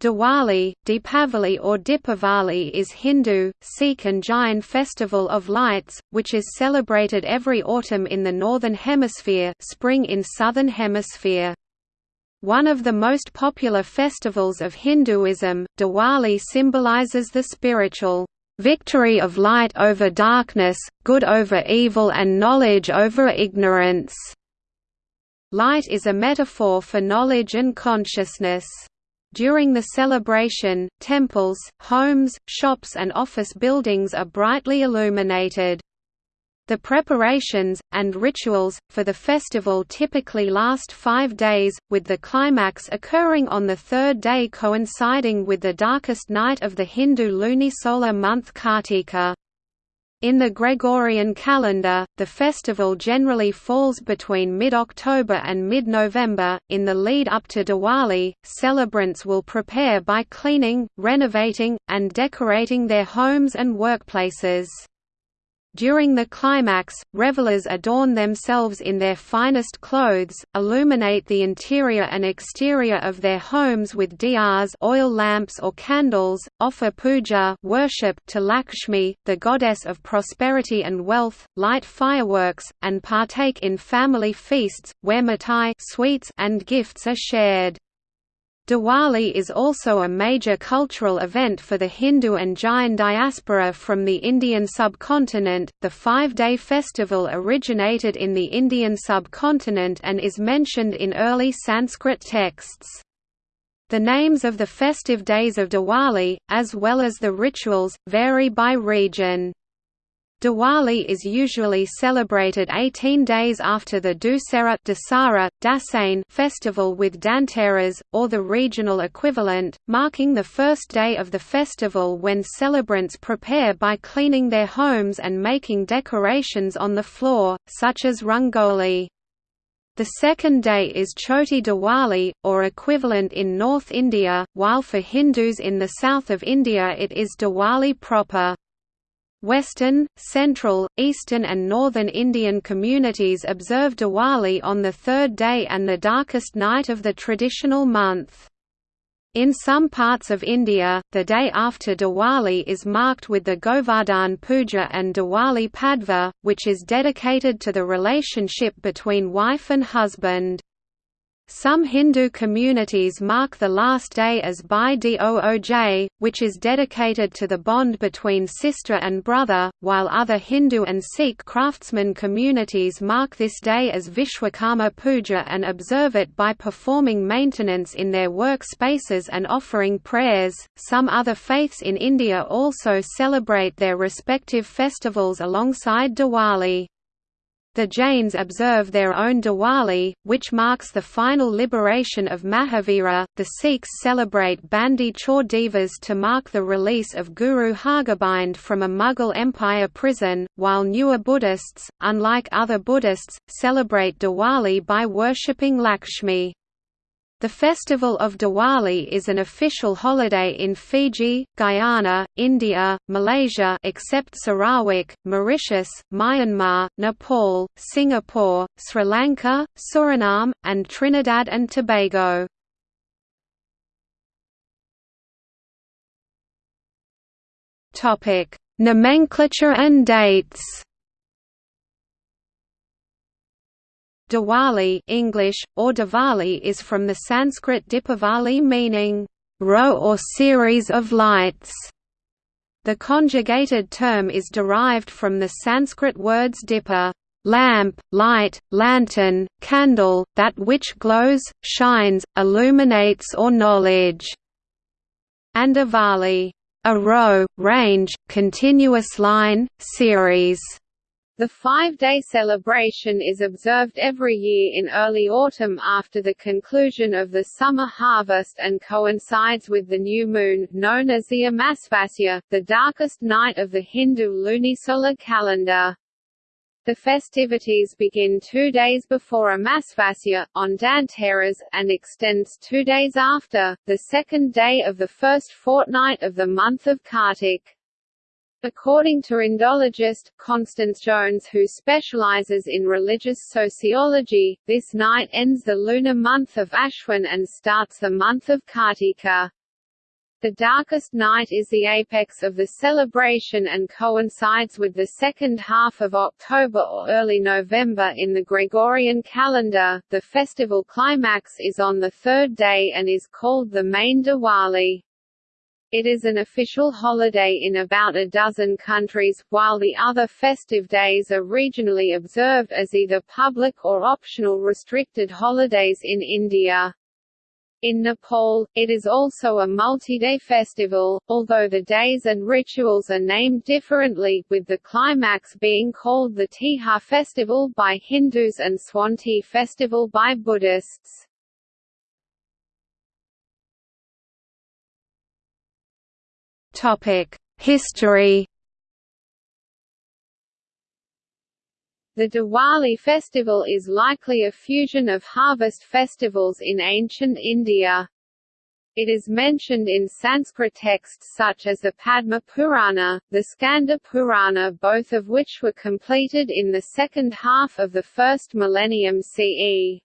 Diwali, Deepavali or Dipavali is Hindu, Sikh and Jain festival of lights, which is celebrated every autumn in the Northern Hemisphere spring in Southern Hemisphere. One of the most popular festivals of Hinduism, Diwali symbolizes the spiritual victory of light over darkness, good over evil and knowledge over ignorance. Light is a metaphor for knowledge and consciousness. During the celebration, temples, homes, shops and office buildings are brightly illuminated. The preparations, and rituals, for the festival typically last five days, with the climax occurring on the third day coinciding with the darkest night of the Hindu lunisolar month Kartika. In the Gregorian calendar, the festival generally falls between mid-October and mid-November. In the lead up to Diwali, celebrants will prepare by cleaning, renovating, and decorating their homes and workplaces. During the climax, revelers adorn themselves in their finest clothes, illuminate the interior and exterior of their homes with diyas oil lamps or candles, offer puja worship to Lakshmi, the goddess of prosperity and wealth, light fireworks, and partake in family feasts, where mithai sweets and gifts are shared. Diwali is also a major cultural event for the Hindu and Jain diaspora from the Indian subcontinent. The five day festival originated in the Indian subcontinent and is mentioned in early Sanskrit texts. The names of the festive days of Diwali, as well as the rituals, vary by region. Diwali is usually celebrated 18 days after the Dussehra Dasara, Dasain festival with Dhanteras, or the regional equivalent, marking the first day of the festival when celebrants prepare by cleaning their homes and making decorations on the floor, such as rangoli. The second day is Choti Diwali, or equivalent in North India, while for Hindus in the south of India it is Diwali proper. Western, Central, Eastern and Northern Indian communities observe Diwali on the third day and the darkest night of the traditional month. In some parts of India, the day after Diwali is marked with the Govardhan Puja and Diwali Padva, which is dedicated to the relationship between wife and husband. Some Hindu communities mark the last day as Bhai Dooj, which is dedicated to the bond between sister and brother, while other Hindu and Sikh craftsman communities mark this day as Vishwakarma Puja and observe it by performing maintenance in their work spaces and offering prayers. Some other faiths in India also celebrate their respective festivals alongside Diwali. The Jains observe their own Diwali, which marks the final liberation of Mahavira. The Sikhs celebrate Bandi Chhor Divas to mark the release of Guru Hargobind from a Mughal Empire prison, while Newar Buddhists, unlike other Buddhists, celebrate Diwali by worshipping Lakshmi. The festival of Diwali is an official holiday in Fiji, Guyana, India, Malaysia except Sarawak, Mauritius, Myanmar, Nepal, Singapore, Sri Lanka, Suriname, and Trinidad and Tobago. Nomenclature and dates Diwali English, or Diwali is from the Sanskrit Dipavali meaning, row or series of lights. The conjugated term is derived from the Sanskrit words dipa lamp, light, lantern, candle, that which glows, shines, illuminates or knowledge, and avali, a row, range, continuous line, series. The five-day celebration is observed every year in early autumn after the conclusion of the summer harvest and coincides with the new moon, known as the Amavasya, the darkest night of the Hindu lunisolar calendar. The festivities begin two days before Amavasya, on Dhanteras, and extends two days after, the second day of the first fortnight of the month of Kartik. According to Indologist, Constance Jones who specializes in religious sociology, this night ends the lunar month of Ashwin and starts the month of Kartika. The darkest night is the apex of the celebration and coincides with the second half of October or early November in the Gregorian calendar. The festival climax is on the third day and is called the main Diwali. It is an official holiday in about a dozen countries, while the other festive days are regionally observed as either public or optional restricted holidays in India. In Nepal, it is also a multi-day festival, although the days and rituals are named differently, with the climax being called the Tihar festival by Hindus and Swanti festival by Buddhists. History The Diwali festival is likely a fusion of harvest festivals in ancient India. It is mentioned in Sanskrit texts such as the Padma Purana, the Skanda Purana both of which were completed in the second half of the first millennium CE.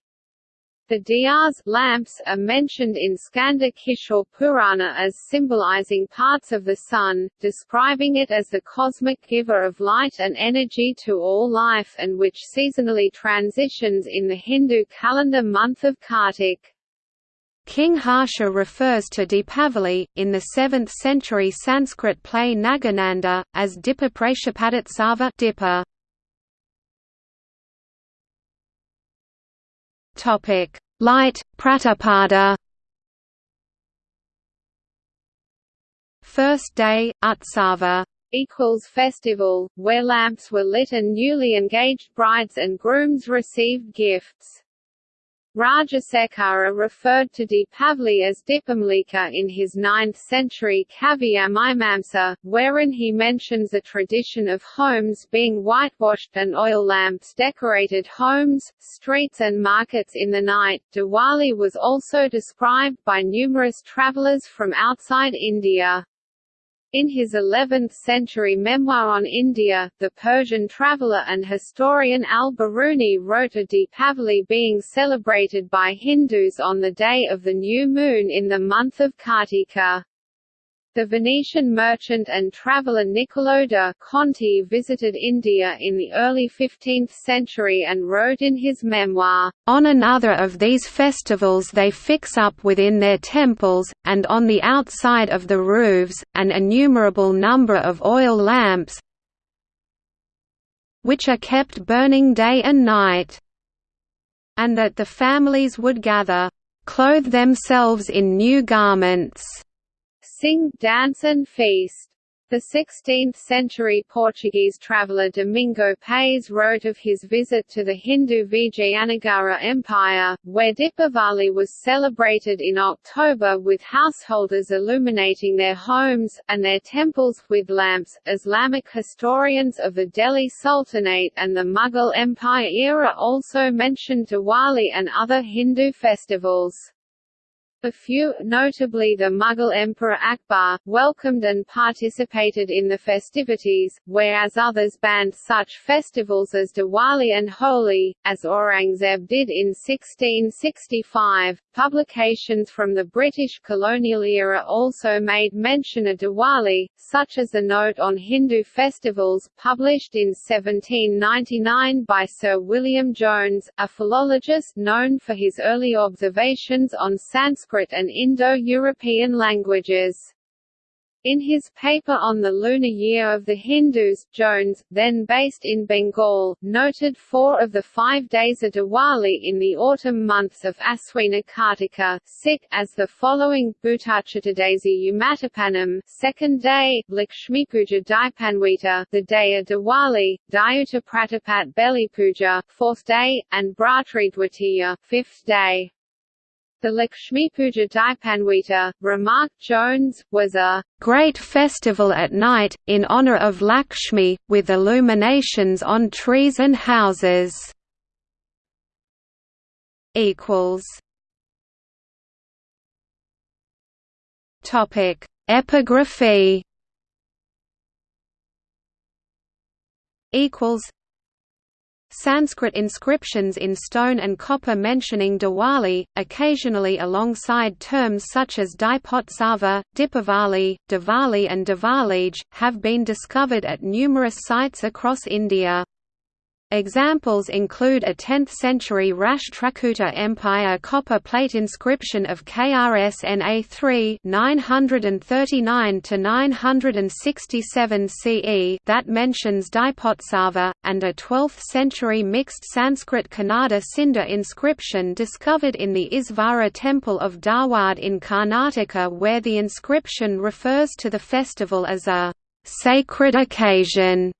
The diyas lamps are mentioned in Skanda Kishore Purana as symbolizing parts of the sun, describing it as the cosmic giver of light and energy to all life and which seasonally transitions in the Hindu calendar month of Kartik. King Harsha refers to Deepavali, in the 7th century Sanskrit play Nagananda, as Dipa Prashapadatsava Dipa. Topic: Light Pratapada. First day Utsava equals festival, where lamps were lit and newly engaged brides and grooms received gifts. Rajasekhara referred to Deepavali as Dipamalika in his 9th-century Kavyamimamsa, wherein he mentions a tradition of homes being whitewashed and oil lamps decorated homes, streets and markets in the night. Diwali was also described by numerous travelers from outside India. In his 11th-century memoir on India, the Persian traveller and historian al-Biruni wrote of Deepavali being celebrated by Hindus on the day of the new moon in the month of Kartika. The Venetian merchant and traveller Niccolò da Conti visited India in the early 15th century and wrote in his memoir, "...on another of these festivals they fix up within their temples, and on the outside of the roofs, an innumerable number of oil lamps which are kept burning day and night, and that the families would gather, clothe themselves in new garments." Sing, dance and feast. The 16th-century Portuguese traveller Domingo Paes wrote of his visit to the Hindu Vijayanagara Empire, where Dipavali was celebrated in October with householders illuminating their homes, and their temples, with lamps. Islamic historians of the Delhi Sultanate and the Mughal Empire era also mentioned Diwali and other Hindu festivals. A few, notably the Mughal Emperor Akbar, welcomed and participated in the festivities, whereas others banned such festivals as Diwali and Holi, as Aurangzeb did in 1665. Publications from the British colonial era also made mention of Diwali, such as a note on Hindu festivals, published in 1799 by Sir William Jones, a philologist known for his early observations on Sanskrit And Indo-European languages. In his paper on the lunar year of the Hindus, Jones, then based in Bengal, noted four of the five days of Diwali in the autumn months of Aswina Kartika as the following Bhutachaturdasi Umattapanam second day, Lakshmipuja Dipanwita the day of Diwali, Dayuta Pratapat Beli Puja fourth day, and Bhratri Dwitiya fifth day. The Lakshmi Puja Dipanwita, remarked Jones, was a great festival at night, in honor of Lakshmi, with illuminations on trees and houses. Topic: Epigraphy. Equals Sanskrit inscriptions in stone and copper mentioning Diwali, occasionally alongside terms such as Dipotsava, Dipavali, Diwali and Diwalij, have been discovered at numerous sites across India. Examples include a 10th-century Rashtrakuta Empire copper plate inscription of KRSNA 3 939–967 CE that mentions Dipotsava, and a 12th-century mixed Sanskrit Kannada Sindha inscription discovered in the Isvara temple of Dharwad in Karnataka where the inscription refers to the festival as a «sacred occasion»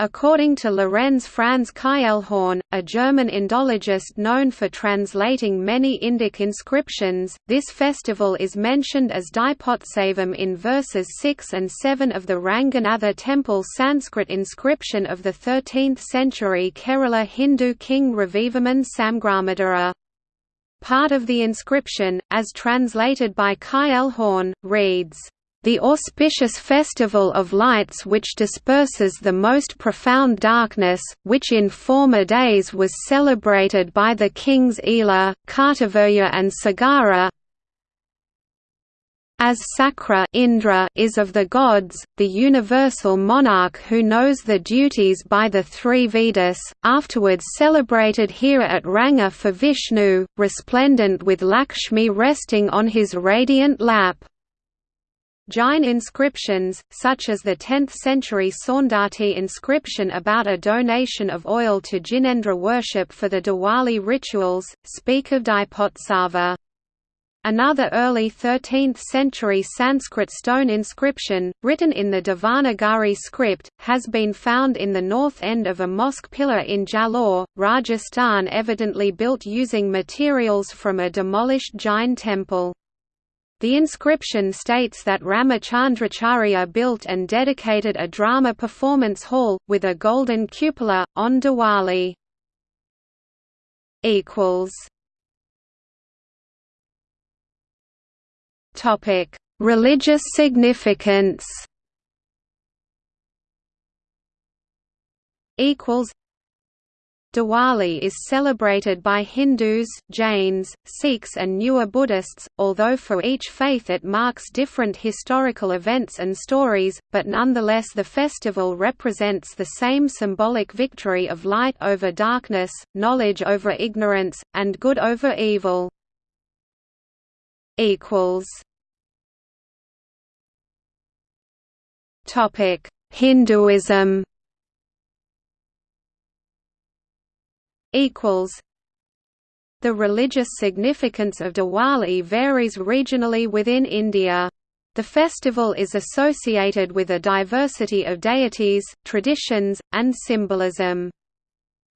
According to Lorenz Franz Kielhorn, a German Indologist known for translating many Indic inscriptions, this festival is mentioned as Dipotsavam in verses 6 and 7 of the Ranganatha temple Sanskrit inscription of the 13th century Kerala Hindu king Ravivarman Samgramadhira. Part of the inscription, as translated by Kielhorn, reads, the auspicious festival of lights which disperses the most profound darkness, which in former days was celebrated by the kings Ela, Kartavirya and Sagara, as Sakra Indra is of the gods, the universal monarch who knows the duties by the three Vedas, afterwards celebrated here at Ranga for Vishnu, resplendent with Lakshmi resting on his radiant lap. Jain inscriptions, such as the 10th-century Saundati inscription about a donation of oil to Jinendra worship for the Diwali rituals, speak of Dipotsava. Another early 13th-century Sanskrit stone inscription, written in the Devanagari script, has been found in the north end of a mosque pillar in Jalore, Rajasthan evidently built using materials from a demolished Jain temple. The inscription states that Ramachandracharya built and dedicated a drama performance hall, with a golden cupola, on Diwali. Religious significance Diwali is celebrated by Hindus, Jains, Sikhs and Newar Buddhists, although for each faith it marks different historical events and stories, but nonetheless the festival represents the same symbolic victory of light over darkness, knowledge over ignorance, and good over evil. Hinduism equals The religious significance of Diwali varies regionally within India. The festival is associated with a diversity of deities, traditions, and symbolism.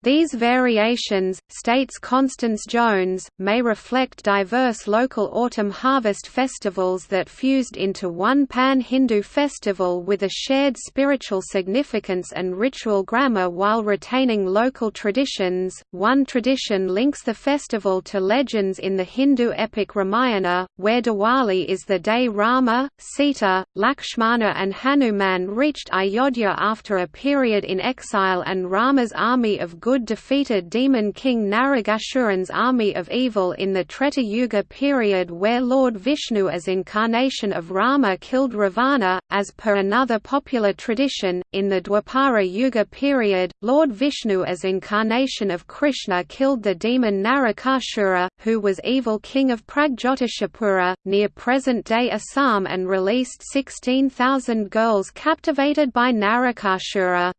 These variations, states Constance Jones, may reflect diverse local autumn harvest festivals that fused into one pan-Hindu festival with a shared spiritual significance and ritual grammar while retaining local traditions. One tradition links the festival to legends in the Hindu epic Ramayana, where Diwali is the day Rama, Sita, Lakshmana and Hanuman reached Ayodhya after a period in exile and Rama's army of good good defeated demon king Naragashuran's army of evil in the Treta Yuga period where Lord Vishnu as incarnation of Rama killed Ravana. As per another popular tradition, in the Dwapara Yuga period, Lord Vishnu as incarnation of Krishna killed the demon Narakasura, who was evil king of Pragjyotishapura, near present-day Assam and released 16,000 girls captivated by Narakasura.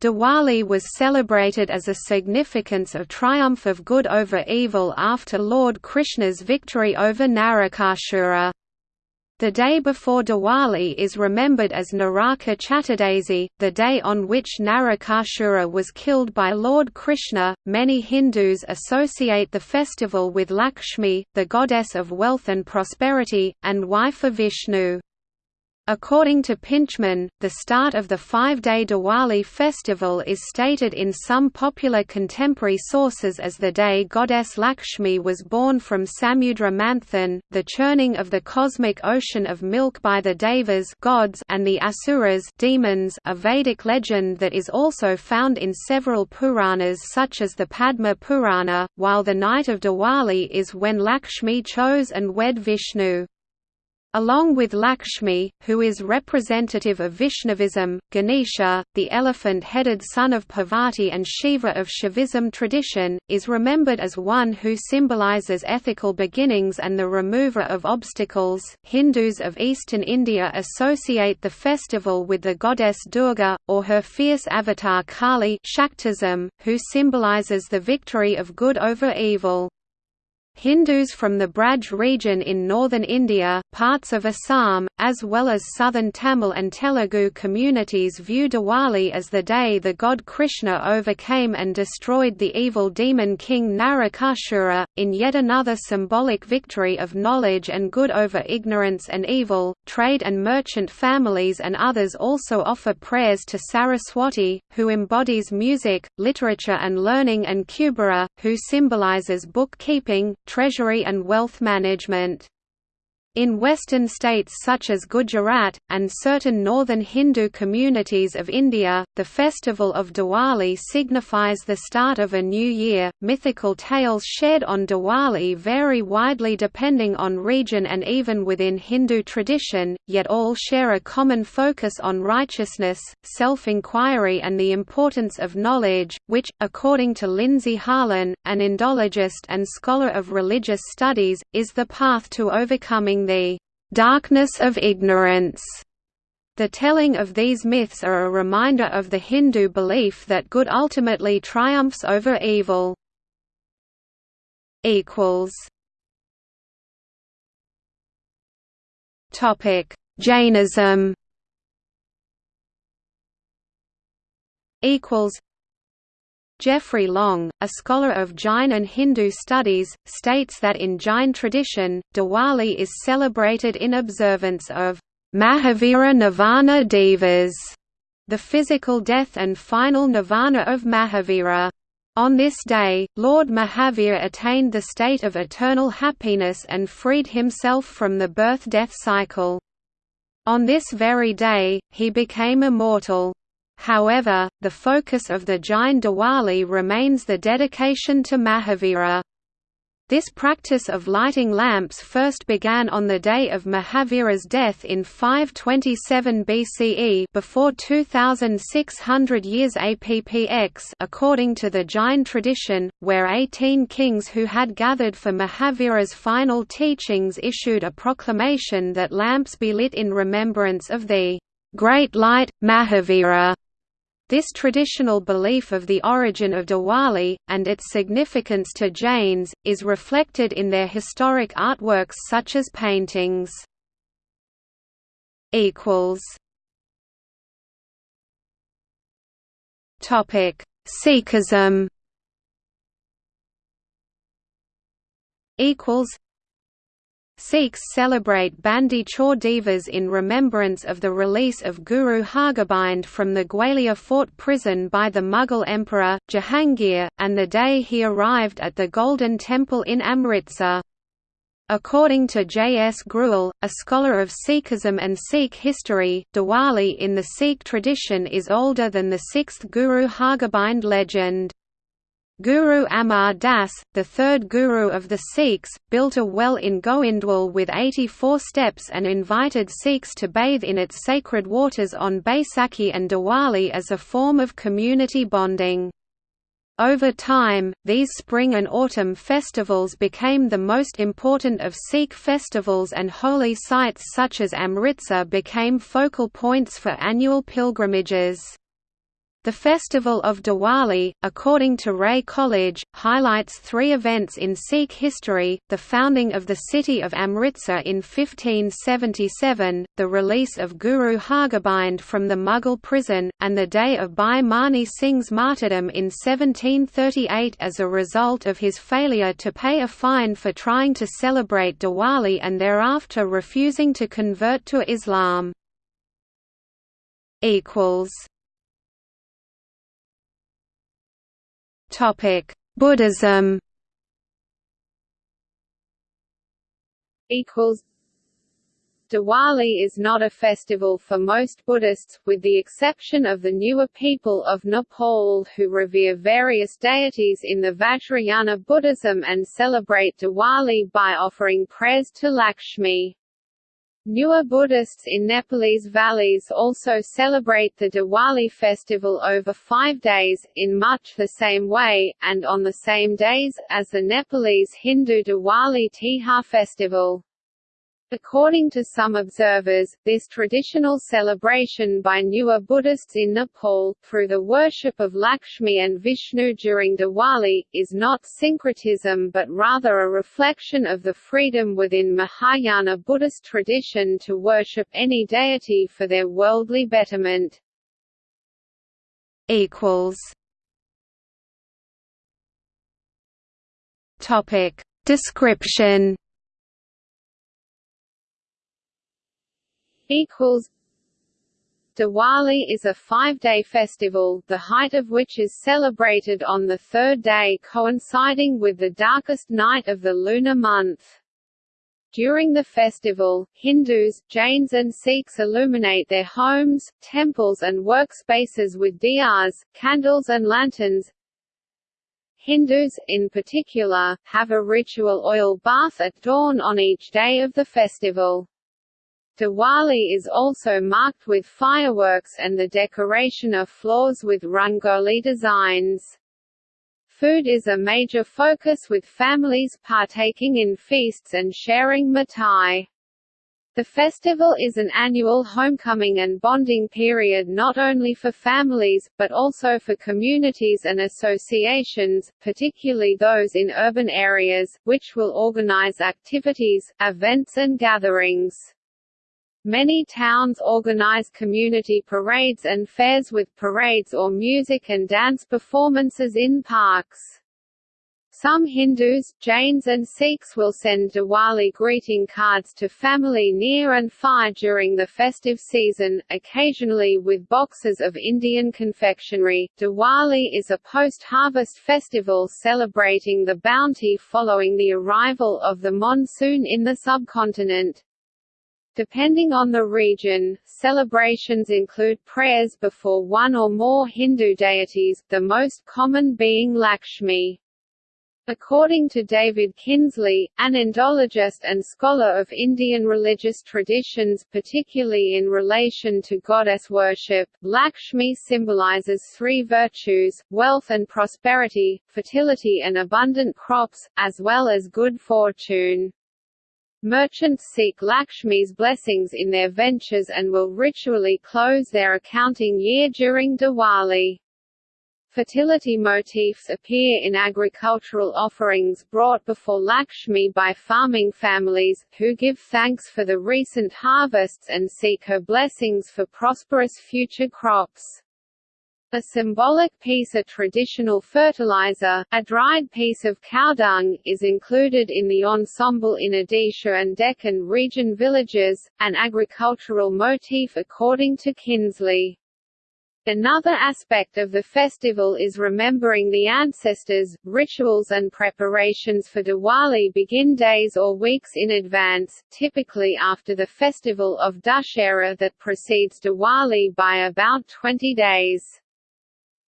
Diwali was celebrated as a significance of triumph of good over evil after Lord Krishna's victory over Narakasura. The day before Diwali is remembered as Naraka Chaturdasi, the day on which Narakasura was killed by Lord Krishna. Many Hindus associate the festival with Lakshmi, the goddess of wealth and prosperity, and wife of Vishnu. According to Pintchman, the start of the five-day Diwali festival is stated in some popular contemporary sources as the day goddess Lakshmi was born from Samudra Manthan, the churning of the cosmic ocean of milk by the Devas gods and the Asuras demons a Vedic legend that is also found in several Puranas such as the Padma Purana, while the night of Diwali is when Lakshmi chose and wed Vishnu. Along with Lakshmi, who is representative of Vaishnavism, Ganesha, the elephant-headed son of Parvati and Shiva of Shaivism tradition, is remembered as one who symbolizes ethical beginnings and the remover of obstacles. Hindus of eastern India associate the festival with the goddess Durga, or her fierce avatar Kali Shaktism, who symbolizes the victory of good over evil. Hindus from the Braj region in northern India, parts of Assam, as well as southern Tamil and Telugu communities view Diwali as the day the god Krishna overcame and destroyed the evil demon king Narakasura, in yet another symbolic victory of knowledge and good over ignorance and evil. Trade and merchant families and others also offer prayers to Saraswati, who embodies music, literature and learning, and Kubera, who symbolizes bookkeeping, treasury and wealth management. In western states such as Gujarat, and certain northern Hindu communities of India, the festival of Diwali signifies the start of a new year. Mythical tales shared on Diwali vary widely depending on region and even within Hindu tradition, yet all share a common focus on righteousness, self inquiry, and the importance of knowledge, which, according to Lindsey Harlan, an Indologist and scholar of religious studies, is the path to overcoming the darkness of ignorance. The telling of these myths are a reminder of the Hindu belief that good ultimately triumphs over evil. Equals. Topic: Jainism. Equals. Jeffery Long, a scholar of Jain and Hindu studies, states that in Jain tradition, Diwali is celebrated in observance of Mahavira Nirvana Divas, the physical death and final nirvana of Mahavira. On this day, Lord Mahavir attained the state of eternal happiness and freed himself from the birth-death cycle. On this very day, he became immortal. However, the focus of the Jain Diwali remains the dedication to Mahavira. This practice of lighting lamps first began on the day of Mahavira's death in 527 BCE before 2600 years APPX according to the Jain tradition, where 18 kings who had gathered for Mahavira's final teachings issued a proclamation that lamps be lit in remembrance of the great light, Mahavira. This traditional belief of the origin of Diwali, and its significance to Jains, is reflected in their historic artworks such as paintings. Sikhism Sikhs celebrate Bandi Chhor Divas in remembrance of the release of Guru Hargobind from the Gwalior fort prison by the Mughal emperor, Jahangir, and the day he arrived at the Golden Temple in Amritsar. According to J. S. Grewal, a scholar of Sikhism and Sikh history, Diwali in the Sikh tradition is older than the sixth Guru Hargobind legend. Guru Amar Das, the third guru of the Sikhs, built a well in Goindwal with 84 steps and invited Sikhs to bathe in its sacred waters on Baisakhi and Diwali as a form of community bonding. Over time, these spring and autumn festivals became the most important of Sikh festivals and holy sites such as Amritsar became focal points for annual pilgrimages. The festival of Diwali, according to Ray Kollar, highlights three events in Sikh history, the founding of the city of Amritsar in 1577, the release of Guru Hargobind from the Mughal prison, and the day of Bhai Mani Singh's martyrdom in 1738 as a result of his failure to pay a fine for trying to celebrate Diwali and thereafter refusing to convert to Islam. equals Topic. Buddhism. Equals. Diwali is not a festival for most Buddhists, with the exception of the Newar people of Nepal who revere various deities in the Vajrayana Buddhism and celebrate Diwali by offering prayers to Lakshmi. Newar Buddhists in Nepalese valleys also celebrate the Diwali festival over five days, in much the same way, and on the same days, as the Nepalese Hindu Diwali Tihar festival. According to some observers, this traditional celebration by Newar Buddhists in Nepal, through the worship of Lakshmi and Vishnu during Diwali, is not syncretism but rather a reflection of the freedom within Mahayana Buddhist tradition to worship any deity for their worldly betterment. Description equals Diwali is a five-day festival, the height of which is celebrated on the third day coinciding with the darkest night of the lunar month. During the festival, Hindus, Jains and Sikhs illuminate their homes, temples and workspaces with diyas, candles and lanterns. Hindus, in particular, have a ritual oil bath at dawn on each day of the festival. Diwali is also marked with fireworks and the decoration of floors with rangoli designs. Food is a major focus with families partaking in feasts and sharing mithai. The festival is an annual homecoming and bonding period not only for families, but also for communities and associations, particularly those in urban areas, which will organize activities, events and gatherings. Many towns organize community parades and fairs with parades or music and dance performances in parks. Some Hindus, Jains and Sikhs will send Diwali greeting cards to family near and far during the festive season, occasionally with boxes of Indian confectionery. Diwali is a post-harvest festival celebrating the bounty following the arrival of the monsoon in the subcontinent. Depending on the region, celebrations include prayers before one or more Hindu deities, the most common being Lakshmi. According to David Kinsley, an Indologist and scholar of Indian religious traditions particularly in relation to goddess worship, Lakshmi symbolizes three virtues, wealth and prosperity, fertility and abundant crops, as well as good fortune. Merchants seek Lakshmi's blessings in their ventures and will ritually close their accounting year during Diwali. Fertility motifs appear in agricultural offerings brought before Lakshmi by farming families, who give thanks for the recent harvests and seek her blessings for prosperous future crops. A symbolic piece a traditional fertilizer, a dried piece of cow dung, is included in the ensemble in Odisha and Deccan region villages, an agricultural motif according to Kinsley. Another aspect of the festival is remembering the ancestors. Rituals and preparations for Diwali begin days or weeks in advance, typically after the festival of Dussehra that precedes Diwali by about 20 days.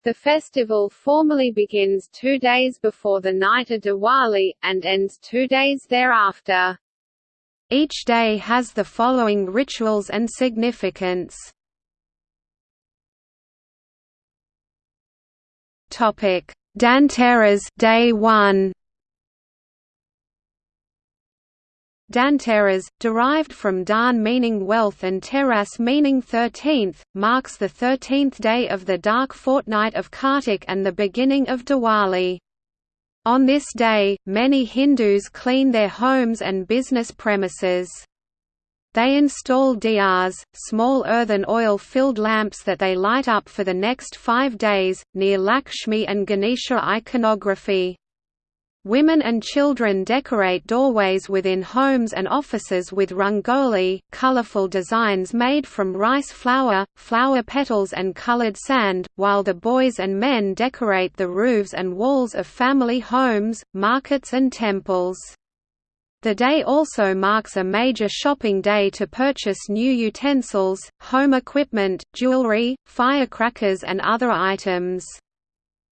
The festival formally begins two days before the night of Diwali, and ends two days thereafter. Each day has the following rituals and significance. Topic: Dhanteras Day 1 Dhanteras, derived from dhan meaning wealth and teras meaning thirteenth, marks the thirteenth day of the dark fortnight of Kartik and the beginning of Diwali. On this day, many Hindus clean their homes and business premises. They install diyas, small earthen oil-filled lamps that they light up for the next five days, near Lakshmi and Ganesha iconography. Women and children decorate doorways within homes and offices with rangoli, colorful designs made from rice flour, flower petals and colored sand, while the boys and men decorate the roofs and walls of family homes, markets and temples. The day also marks a major shopping day to purchase new utensils, home equipment, jewelry, firecrackers and other items.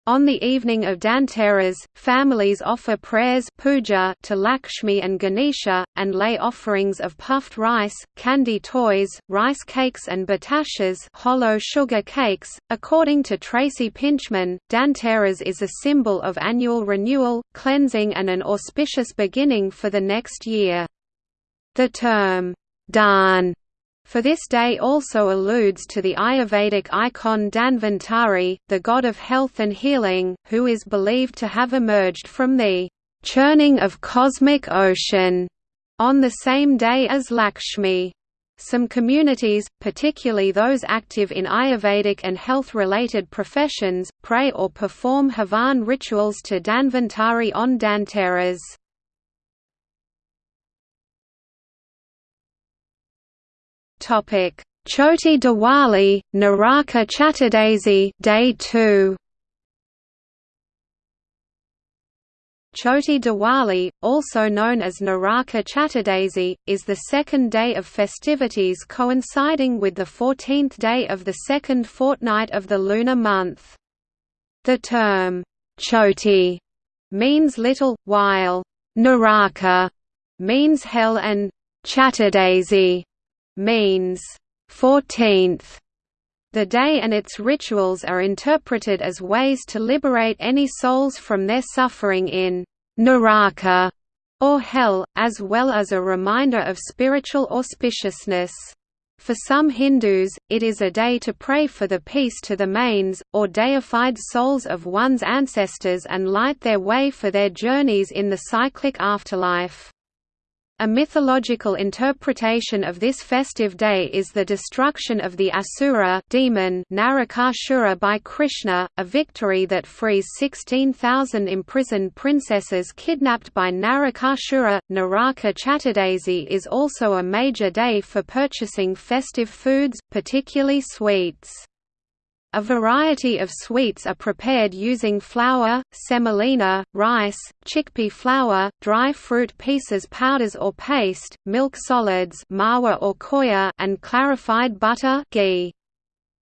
On the evening of Dhanteras, families offer prayers puja to Lakshmi and Ganesha, and lay offerings of puffed rice, candy toys, rice cakes and batashas hollow sugar cakes. .According to Tracy Pintchman, Dhanteras is a symbol of annual renewal, cleansing and an auspicious beginning for the next year. The term, Dhan for this day also alludes to the Ayurvedic icon Dhanvantari, the god of health and healing, who is believed to have emerged from the churning of cosmic ocean on the same day as Lakshmi. Some communities, particularly those active in Ayurvedic and health-related professions, pray or perform Havan rituals to Dhanvantari on Dhanteras. Choti Diwali, Naraka Chaturdasi, Day 2. Choti Diwali, also known as Naraka Chaturdasi, is the second day of festivities coinciding with the 14th day of the second fortnight of the lunar month. The term, Choti, means little, while Naraka means hell and Chaturdasi means 14th. The day and its rituals are interpreted as ways to liberate any souls from their suffering in Naraka or hell, as well as a reminder of spiritual auspiciousness. For some Hindus, it is a day to pray for the peace to the manes, or deified souls of one's ancestors and light their way for their journeys in the cyclic afterlife. A mythological interpretation of this festive day is the destruction of the Asura demon Narakasura by Krishna, a victory that frees 16,000 imprisoned princesses kidnapped by Narakasura. Naraka Chaturdasi is also a major day for purchasing festive foods, particularly sweets. A variety of sweets are prepared using flour, semolina, rice, chickpea flour, dry fruit pieces powders or paste, milk solids mawa or khoya, and clarified butter ghee.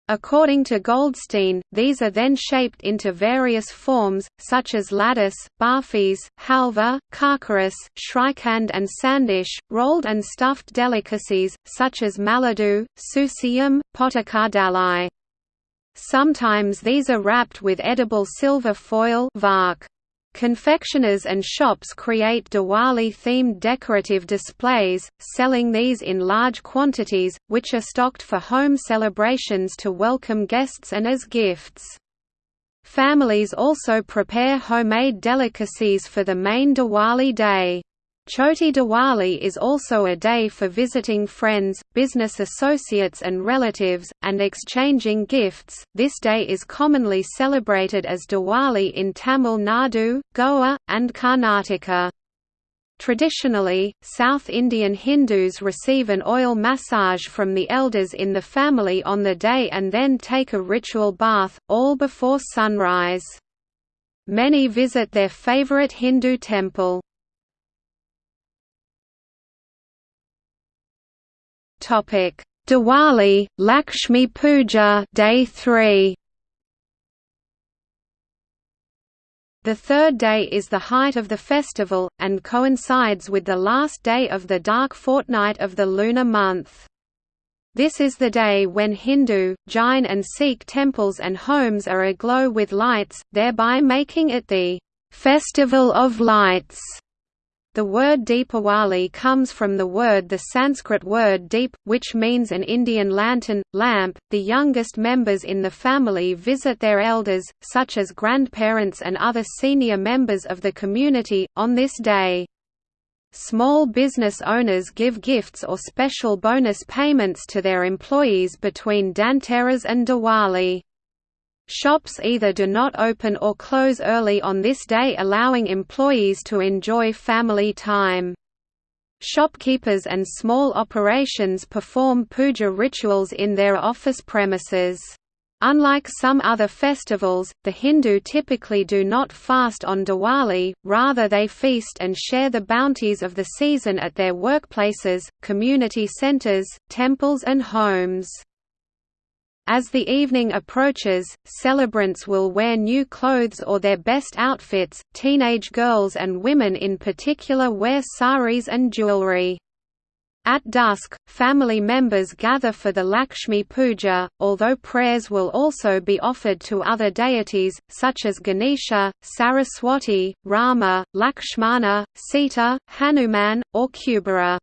According to Goldstein, these are then shaped into various forms, such as lattice, barfis, halva, karkaris, shrikhand and sandesh, rolled and stuffed delicacies, such as maladu, susiyam, pottukadalai. Sometimes these are wrapped with edible silver foil. Confectioners and shops create Diwali-themed decorative displays, selling these in large quantities, which are stocked for home celebrations to welcome guests and as gifts. Families also prepare homemade delicacies for the main Diwali day. Choti Diwali is also a day for visiting friends, business associates and relatives, and exchanging gifts. This day is commonly celebrated as Diwali in Tamil Nadu, Goa, and Karnataka. Traditionally, South Indian Hindus receive an oil massage from the elders in the family on the day and then take a ritual bath, all before sunrise. Many visit their favorite Hindu temple. Topic: Diwali, Lakshmi Puja, Day 3. The third day is the height of the festival, and coincides with the last day of the dark fortnight of the lunar month. This is the day when Hindu, Jain and Sikh temples and homes are aglow with lights, thereby making it the "'Festival of Lights' The word Deepawali comes from the word the Sanskrit word deep, which means an Indian lantern, lamp. The youngest members in the family visit their elders, such as grandparents and other senior members of the community, on this day. Small business owners give gifts or special bonus payments to their employees between Dhanteras and Diwali. Shops either do not open or close early on this day allowing employees to enjoy family time. Shopkeepers and small operations perform puja rituals in their office premises. Unlike some other festivals, the Hindu typically do not fast on Diwali, rather they feast and share the bounties of the season at their workplaces, community centers, temples and homes. As the evening approaches, celebrants will wear new clothes or their best outfits, teenage girls and women in particular wear saris and jewelry. At dusk, family members gather for the Lakshmi Puja, although prayers will also be offered to other deities, such as Ganesha, Saraswati, Rama, Lakshmana, Sita, Hanuman, or Kubera.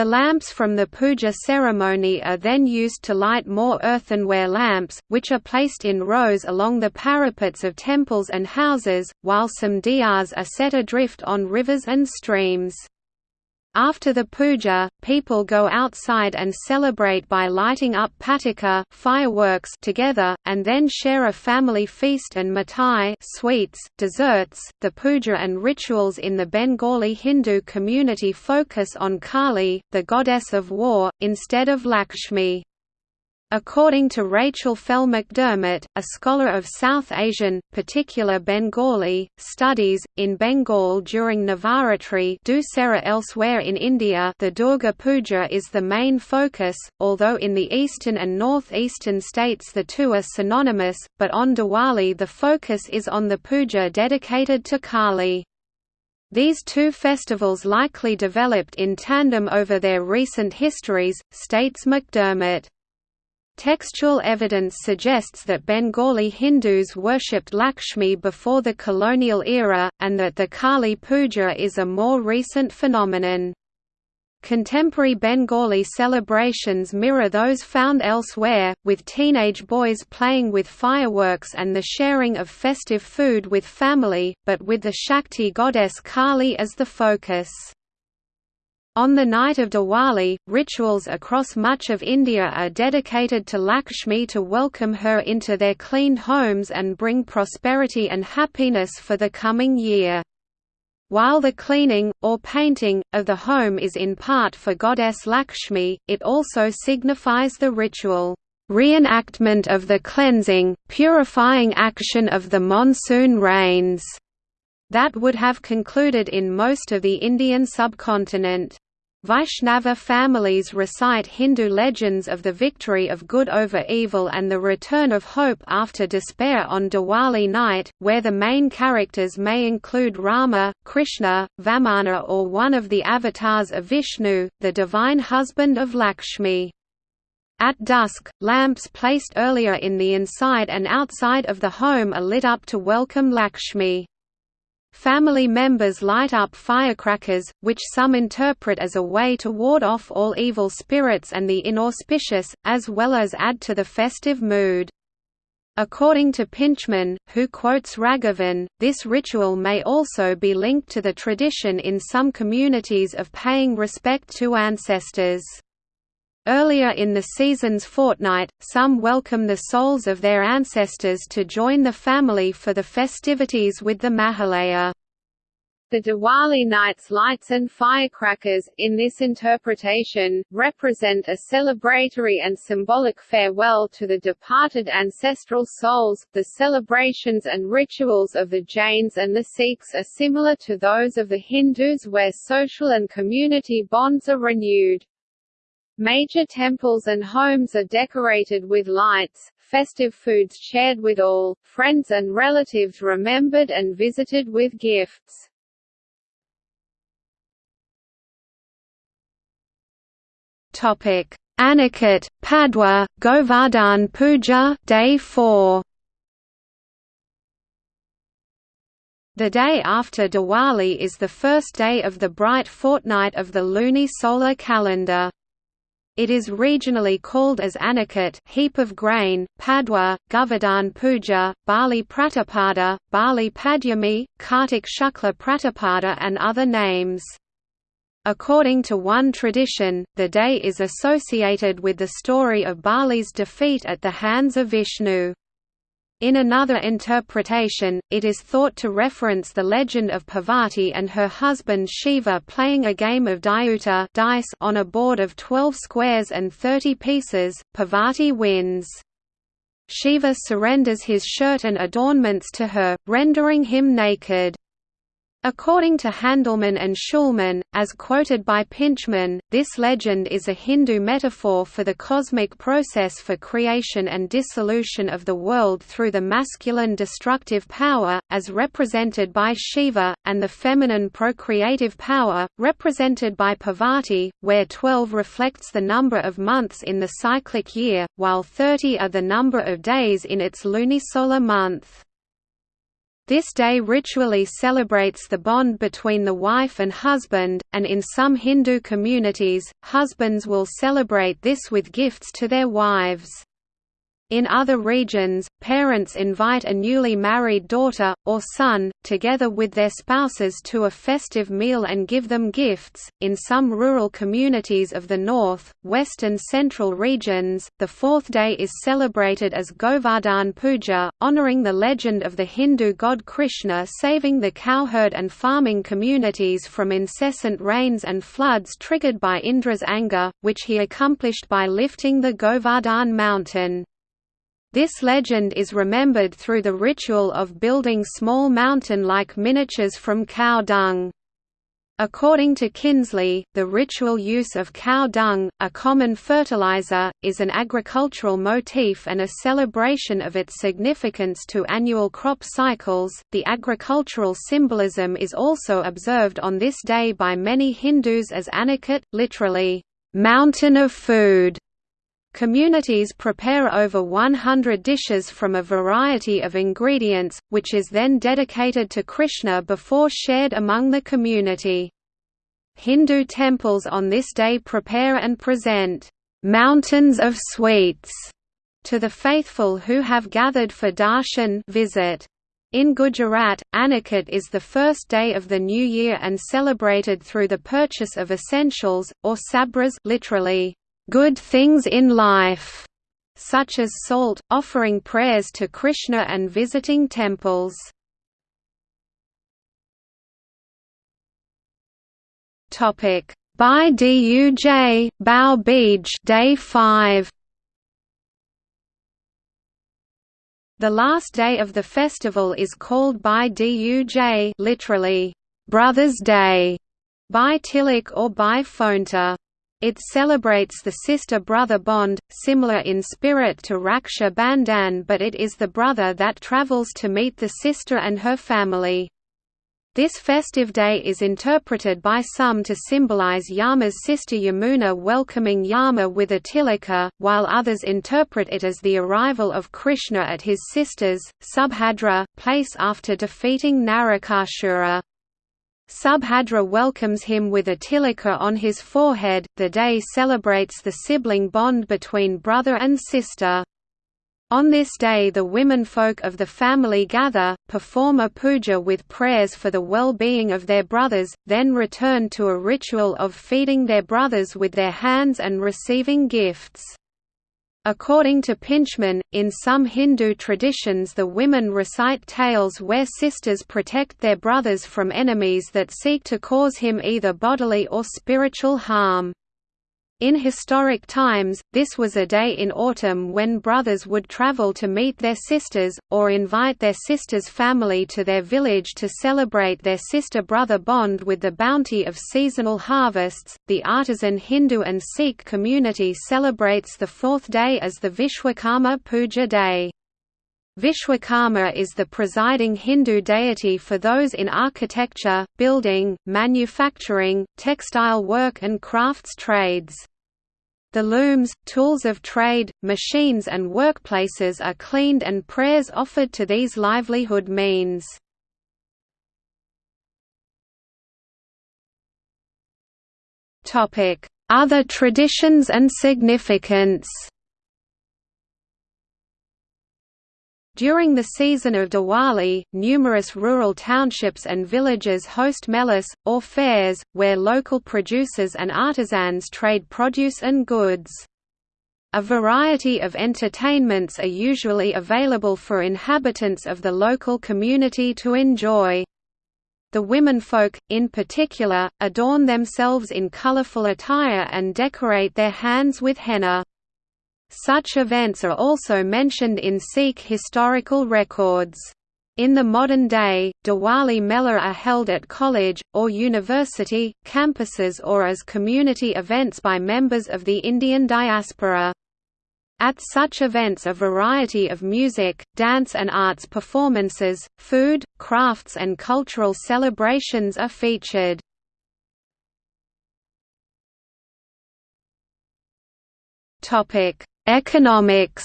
The lamps from the puja ceremony are then used to light more earthenware lamps, which are placed in rows along the parapets of temples and houses, while some diyas are set adrift on rivers and streams. After the puja, people go outside and celebrate by lighting up patika fireworks together, and then share a family feast and mithai sweets, desserts. The puja and rituals in the Bengali Hindu community focus on Kali, the goddess of war, instead of Lakshmi. According to Rachel Fell McDermott, a scholar of South Asian, particular Bengali, studies, in Bengal during Navaratri Dussehra elsewhere in India the Durga Puja is the main focus, although in the eastern and northeastern states the two are synonymous, but on Diwali the focus is on the puja dedicated to Kali. These two festivals likely developed in tandem over their recent histories, states McDermott. Textual evidence suggests that Bengali Hindus worshipped Lakshmi before the colonial era, and that the Kali Puja is a more recent phenomenon. Contemporary Bengali celebrations mirror those found elsewhere, with teenage boys playing with fireworks and the sharing of festive food with family, but with the Shakti goddess Kali as the focus. On the night of Diwali, rituals across much of India are dedicated to Lakshmi to welcome her into their cleaned homes and bring prosperity and happiness for the coming year. While the cleaning, or painting, of the home is in part for goddess Lakshmi, it also signifies the ritual reenactment of the cleansing, purifying action of the monsoon rains that would have concluded in most of the Indian subcontinent. Vaishnava families recite Hindu legends of the victory of good over evil and the return of hope after despair on Diwali night, where the main characters may include Rama, Krishna, Vamana or one of the avatars of Vishnu, the divine husband of Lakshmi. At dusk, lamps placed earlier in the inside and outside of the home are lit up to welcome Lakshmi. Family members light up firecrackers, which some interpret as a way to ward off all evil spirits and the inauspicious, as well as add to the festive mood. According to Pintchman, who quotes Raghavan, this ritual may also be linked to the tradition in some communities of paying respect to ancestors. Earlier in the season's fortnight, some welcome the souls of their ancestors to join the family for the festivities with the Mahalaya. The Diwali night's lights and firecrackers, in this interpretation, represent a celebratory and symbolic farewell to the departed ancestral souls. The celebrations and rituals of the Jains and the Sikhs are similar to those of the Hindus where social and community bonds are renewed. Major temples and homes are decorated with lights, festive foods shared with all, friends and relatives remembered and visited with gifts. Topic: Annakut, Padwa, Govardhan Puja, Day 4. The day after Diwali is the first day of the bright fortnight of the luni-solar calendar. It is regionally called as Annakut heap of grain, Padwa, Govardhan Puja, Bali Pratapada, Bali Padyami, Kartik Shukla Pratapada and other names. According to one tradition, the day is associated with the story of Bali's defeat at the hands of Vishnu. In another interpretation, it is thought to reference the legend of Parvati and her husband Shiva playing a game of Dyuta dice on a board of 12 squares and 30 pieces. Parvati wins. Shiva surrenders his shirt and adornments to her, rendering him naked. According to Handelman and Shulman, as quoted by Pintchman, this legend is a Hindu metaphor for the cosmic process for creation and dissolution of the world through the masculine destructive power, as represented by Shiva, and the feminine procreative power, represented by Parvati, where 12 reflects the number of months in the cyclic year, while 30 are the number of days in its lunisolar month. This day ritually celebrates the bond between the wife and husband, and in some Hindu communities, husbands will celebrate this with gifts to their wives. In other regions, parents invite a newly married daughter, or son, together with their spouses to a festive meal and give them gifts. In some rural communities of the north, west, and central regions, the fourth day is celebrated as Govardhan Puja, honoring the legend of the Hindu god Krishna saving the cowherd and farming communities from incessant rains and floods triggered by Indra's anger, which he accomplished by lifting the Govardhan mountain. This legend is remembered through the ritual of building small mountain-like miniatures from cow dung. According to Kinsley, the ritual use of cow dung, a common fertilizer, is an agricultural motif and a celebration of its significance to annual crop cycles. The agricultural symbolism is also observed on this day by many Hindus as Annakut, literally, mountain of food. Communities prepare over 100 dishes from a variety of ingredients, which is then dedicated to Krishna before shared among the community. Hindu temples on this day prepare and present mountains of sweets to the faithful who have gathered for darshan visit. In Gujarat, Annakut is the first day of the new year and celebrated through the purchase of essentials, or sabras literally, good things in life, such as salt, offering prayers to Krishna and visiting temples. Topic Bhai Duj, Bhau Beej Day 5 The last day of the festival is called Bhai Duj literally, Brother's Day, Bhai Tilak or Bhai Phonta. It celebrates the sister-brother bond, similar in spirit to Raksha Bandhan but it is the brother that travels to meet the sister and her family. This festive day is interpreted by some to symbolize Yama's sister Yamuna welcoming Yama with a tilaka, while others interpret it as the arrival of Krishna at his sister's, Subhadra, place after defeating Narakasura. Subhadra welcomes him with a tilaka on his forehead. The day celebrates the sibling bond between brother and sister. On this day the womenfolk of the family gather, perform a puja with prayers for the well-being of their brothers, then return to a ritual of feeding their brothers with their hands and receiving gifts. According to Pintchman, in some Hindu traditions the women recite tales where sisters protect their brothers from enemies that seek to cause him either bodily or spiritual harm. In historic times, this was a day in autumn when brothers would travel to meet their sisters, or invite their sister's family to their village to celebrate their sister brother bond with the bounty of seasonal harvests. The artisan Hindu and Sikh community celebrates the fourth day as the Vishwakarma Puja Day. Vishwakarma is the presiding Hindu deity for those in architecture, building, manufacturing, textile work and crafts trades. The looms, tools of trade, machines and workplaces are cleaned and prayers offered to these livelihood means. Other traditions and significance During the season of Diwali, numerous rural townships and villages host melas, or fairs, where local producers and artisans trade produce and goods. A variety of entertainments are usually available for inhabitants of the local community to enjoy. The womenfolk, in particular, adorn themselves in colorful attire and decorate their hands with henna. Such events are also mentioned in Sikh historical records. In the modern day, Diwali Mela are held at college, or university, campuses or as community events by members of the Indian diaspora. At such events a variety of music, dance and arts performances, food, crafts and cultural celebrations are featured. Economics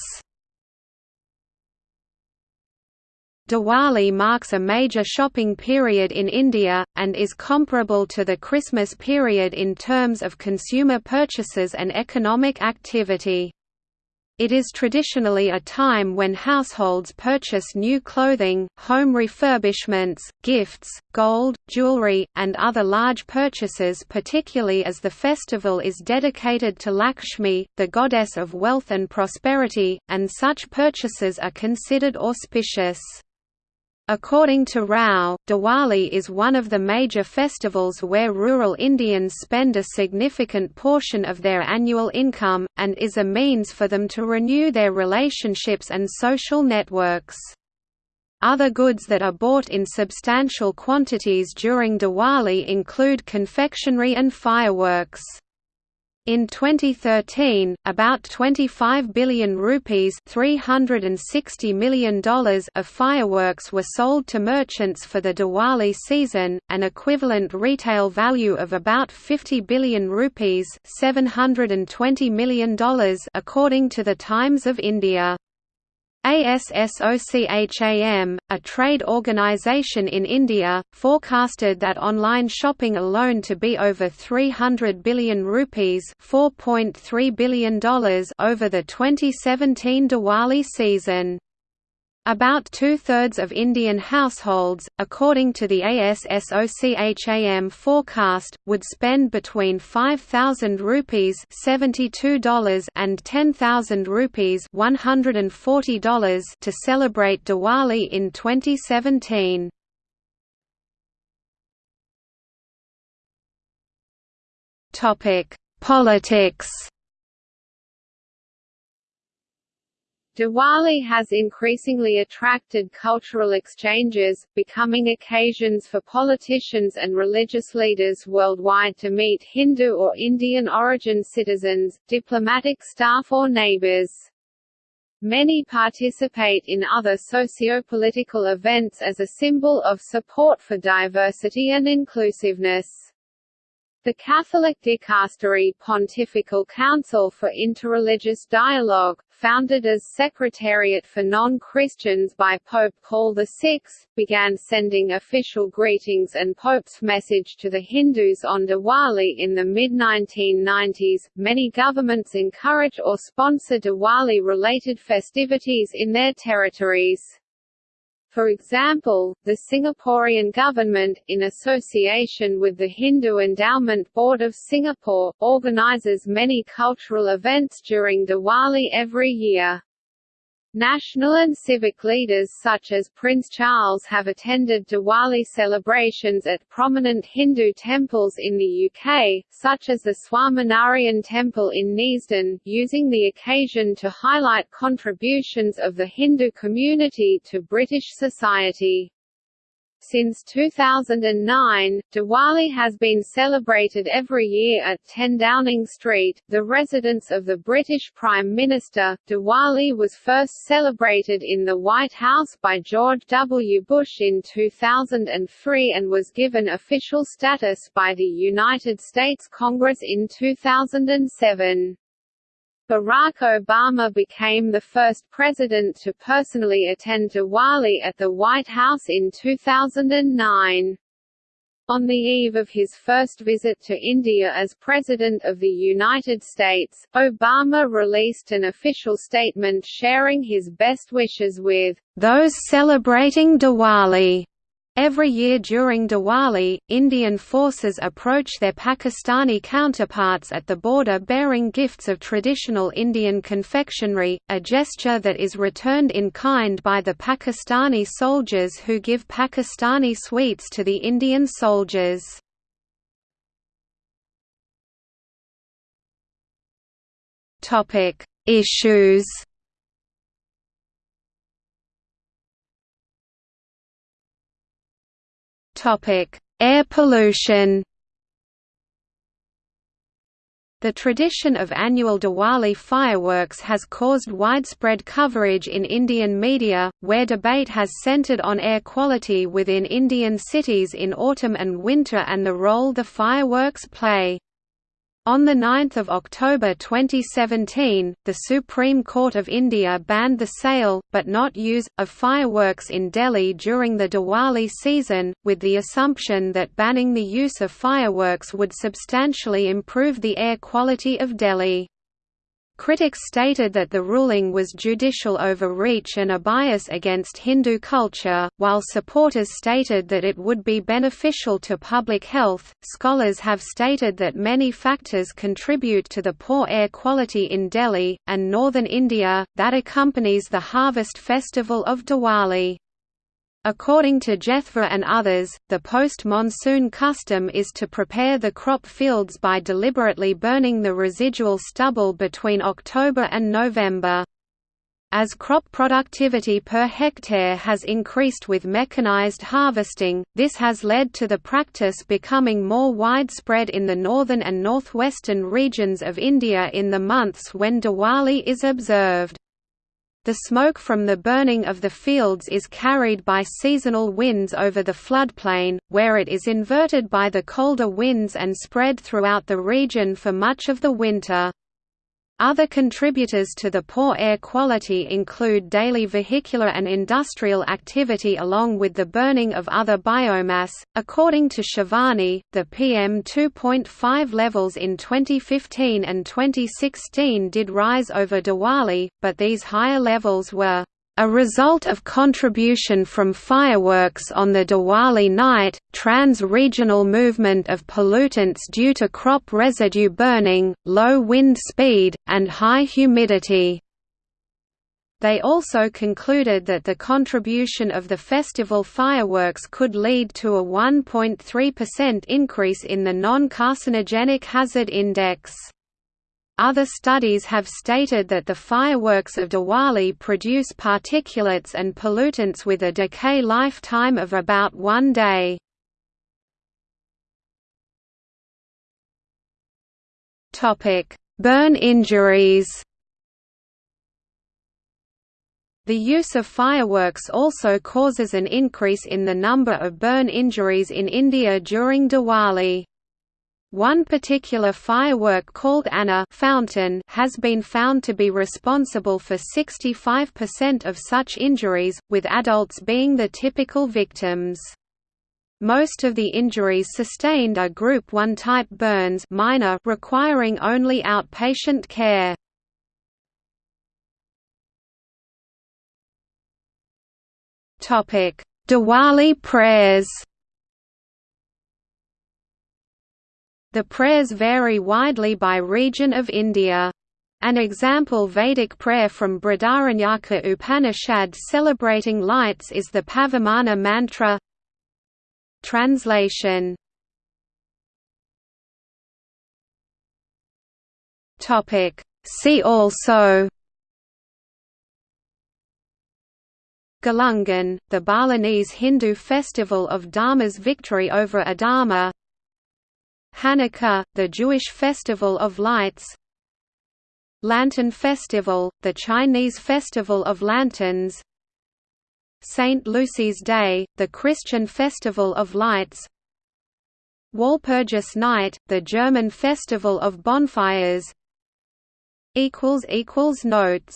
Diwali marks a major shopping period in India, and is comparable to the Christmas period in terms of consumer purchases and economic activity. It is traditionally a time when households purchase new clothing, home refurbishments, gifts, gold, jewelry, and other large purchases particularly as the festival is dedicated to Lakshmi, the goddess of wealth and prosperity, and such purchases are considered auspicious. According to Rao, Diwali is one of the major festivals where rural Indians spend a significant portion of their annual income, and is a means for them to renew their relationships and social networks. Other goods that are bought in substantial quantities during Diwali include confectionery and fireworks. In 2013, about 25 billion rupees $360 million of fireworks were sold to merchants for the Diwali season, an equivalent retail value of about 50 billion rupees $720 million according to the Times of India. ASSOCHAM, a trade organization in India, forecasted that online shopping alone to be over 300 billion rupees $4.3 billion over the 2017 Diwali season. About two-thirds of Indian households, according to the ASSOCHAM forecast, would spend between 5,000 rupees $72 and 10,000 rupees $140 to celebrate Diwali in 2017. Topic: Politics Diwali has increasingly attracted cultural exchanges, becoming occasions for politicians and religious leaders worldwide to meet Hindu or Indian origin citizens, diplomatic staff or neighbors. Many participate in other socio-political events as a symbol of support for diversity and inclusiveness. The Catholic Dicastery Pontifical Council for Interreligious Dialogue, founded as Secretariat for Non-Christians by Pope Paul VI, began sending official greetings and Pope's message to the Hindus on Diwali in the mid-1990s. Many governments encourage or sponsor Diwali-related festivities in their territories. For example, the Singaporean government, in association with the Hindu Endowment Board of Singapore, organizes many cultural events during Diwali every year. National and civic leaders such as Prince Charles have attended Diwali celebrations at prominent Hindu temples in the UK, such as the Swaminarayan Temple in Neasden, using the occasion to highlight contributions of the Hindu community to British society. Since 2009, Diwali has been celebrated every year at 10 Downing Street, the residence of the British Prime Minister. Diwali was first celebrated in the White House by George W. Bush in 2003 and was given official status by the United States Congress in 2007. Barack Obama became the first president to personally attend Diwali at the White House in 2009. On the eve of his first visit to India as President of the United States, Obama released an official statement sharing his best wishes with those celebrating Diwali Every year during Diwali, Indian forces approach their Pakistani counterparts at the border bearing gifts of traditional Indian confectionery, a gesture that is returned in kind by the Pakistani soldiers who give Pakistani sweets to the Indian soldiers. Issues Air pollution The tradition of annual Diwali fireworks has caused widespread coverage in Indian media, where debate has centered on air quality within Indian cities in autumn and winter and the role the fireworks play. On 9 October 2017, the Supreme Court of India banned the sale, but not use, of fireworks in Delhi during the Diwali season, with the assumption that banning the use of fireworks would substantially improve the air quality of Delhi. Critics stated that the ruling was judicial overreach and a bias against Hindu culture, while supporters stated that it would be beneficial to public health. Scholars have stated that many factors contribute to the poor air quality in Delhi and northern India that accompanies the harvest festival of Diwali. According to Jethva and others, the post-monsoon custom is to prepare the crop fields by deliberately burning the residual stubble between October and November. As crop productivity per hectare has increased with mechanized harvesting, this has led to the practice becoming more widespread in the northern and northwestern regions of India in the months when Diwali is observed. The smoke from the burning of the fields is carried by seasonal winds over the floodplain, where it is inverted by the colder winds and spread throughout the region for much of the winter. Other contributors to the poor air quality include daily vehicular and industrial activity along with the burning of other biomass. According to Shivani, the PM 2.5 levels in 2015 and 2016 did rise over Diwali, but these higher levels were a result of contribution from fireworks on the Diwali night, trans-regional movement of pollutants due to crop residue burning, low wind speed, and high humidity. They also concluded that the contribution of the festival fireworks could lead to a 1.3% increase in the non-carcinogenic hazard index. Other studies have stated that the fireworks of Diwali produce particulates and pollutants with a decay lifetime of about one day. Burn injuries The use of fireworks also causes an increase in the number of burn injuries in India during Diwali. One particular firework called Anar fountain has been found to be responsible for 65% of such injuries, with adults being the typical victims. Most of the injuries sustained are Group 1 type burns minor requiring only outpatient care. Diwali prayers The prayers vary widely by region of India. An example Vedic prayer from Brihadaranyaka Upanishad celebrating lights is the Pavamana mantra. Translation. See also. Galungan, the Balinese Hindu festival of Dharma's victory over Adharma Hanukkah, the Jewish festival of lights. Lantern Festival, the Chinese festival of lanterns. St. Lucy's Day, the Christian festival of lights. Walpurgis Night, the German festival of bonfires. Notes